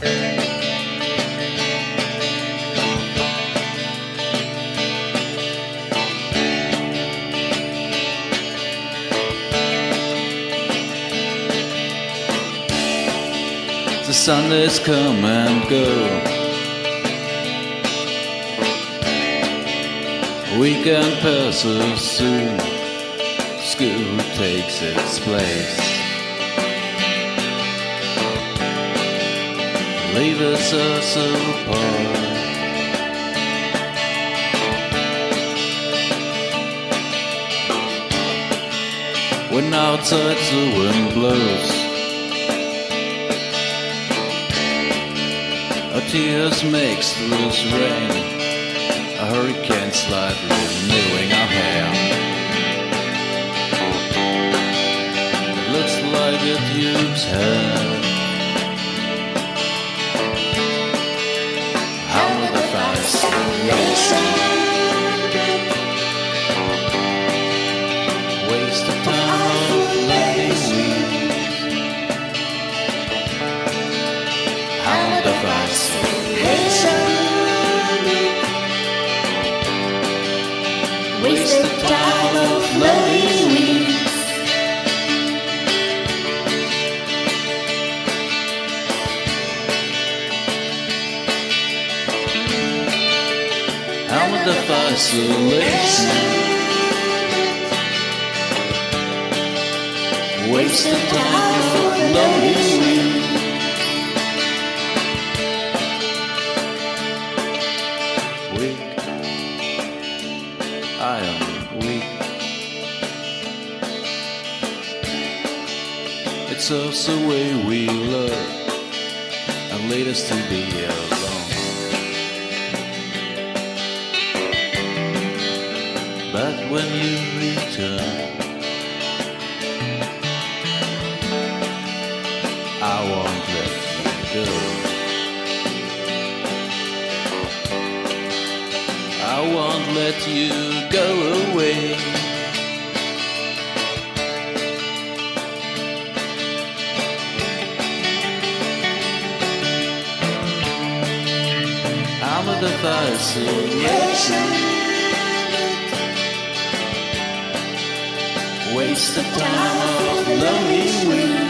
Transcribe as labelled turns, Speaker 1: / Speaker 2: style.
Speaker 1: The Sundays come and go. Weekend passes soon. School takes its place. Leave us apart. When outside the wind blows. Our tears makes loose rain. A hurricane slightly renewing our hair. Looks like it used hair. How will the fascination waste the time of
Speaker 2: loving weeds?
Speaker 1: Weak, I am weak. It's us the way we love and lead us to be alone. But when you return, I won't let you go. I won't let you go away. I'm a the fascination. Waste the time of loving weeds.